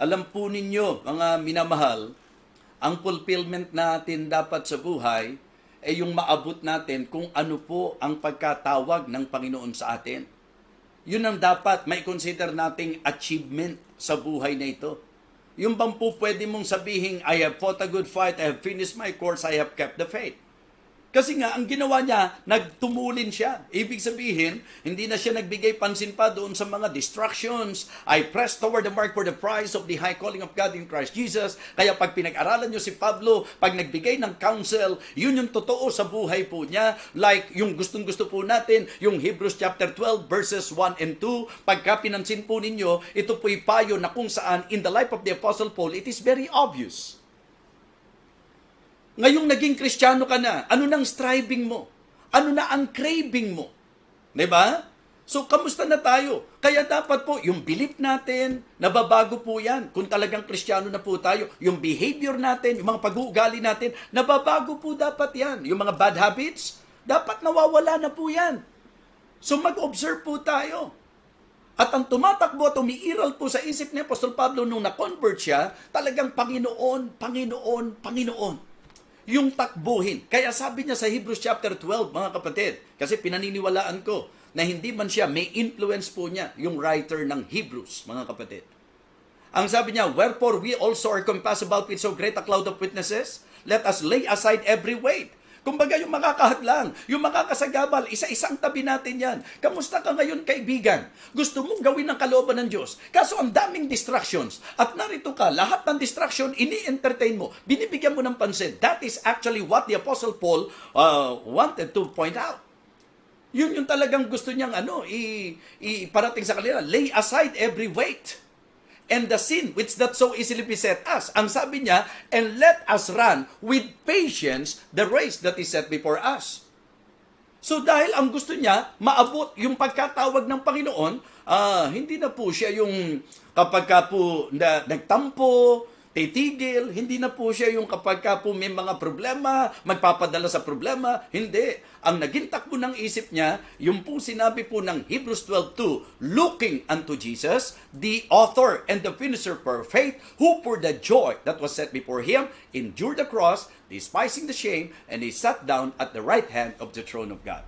Alam po ninyo, mga minamahal, ang fulfillment natin dapat sa buhay ay yung maabot natin kung ano po ang pagkatawag ng Panginoon sa atin. Yun ang dapat may consider nating achievement sa buhay na ito. Yung bang po pwede mong sabihin, I have fought a good fight, I have finished my course, I have kept the faith. Kasi nga, ang ginawa niya, nagtumulin siya. Ibig sabihin, hindi na siya nagbigay pansin pa doon sa mga distractions. I press toward the mark for the prize of the high calling of God in Christ Jesus. Kaya pag pinag-aralan niyo si Pablo, pag nagbigay ng counsel, yun yung totoo sa buhay po niya. Like yung gustong-gusto po natin, yung Hebrews chapter 12 verses 1 and 2. Pagka pinansin po ninyo, ito po'y payo na kung saan in the life of the Apostle Paul, it is very obvious Ngayong naging kristyano ka na, ano nang striving mo? Ano na ang craving mo? ba? So, kamusta na tayo? Kaya dapat po, yung belief natin, nababago po yan. Kung talagang kristyano na po tayo, yung behavior natin, yung mga pag-uugali natin, nababago po dapat yan. Yung mga bad habits, dapat nawawala na po yan. So, mag-observe po tayo. At ang tumatakbo at umiiral po sa isip ni Apostol Pablo nung na-convert siya, talagang Panginoon, Panginoon, Panginoon yung takbuhin. Kaya sabi niya sa Hebrews chapter 12, mga kapatid, kasi pinaniniwalaan ko na hindi man siya, may influence po niya, yung writer ng Hebrews, mga kapatid. Ang sabi niya, Wherefore we also are compassed about with so great a cloud of witnesses, let us lay aside every weight Kumbaga yung makakahadlang, yung makakasagabal, isa-isang tabi natin yan. Kamusta ka ngayon kaibigan? Gusto mong gawin ng kalooban ng Diyos. Kaso ang daming distractions. At narito ka, lahat ng distraction, ini-entertain mo. Binibigyan mo ng pansin. That is actually what the Apostle Paul uh, wanted to point out. Yun yung talagang gusto niyang ano, i, i parating sa kanila. Lay aside every weight and the sin which that so easily beset us. Ang sabi niya, and let us run with patience the race that is set before us. So dahil ang gusto niya, maabot yung pagkatawag ng Panginoon, uh, hindi na po siya yung kapag ka po na, nagtampo, titigil, hindi na po siya yung kapag ka po may mga problema, magpapadala sa problema. Hindi. Ang naging takbo ng isip niya, yung po sinabi po ng Hebrews 12.2, looking unto Jesus, the author and the finisher for faith, who for the joy that was set before him, endured the cross, despising the shame, and he sat down at the right hand of the throne of God.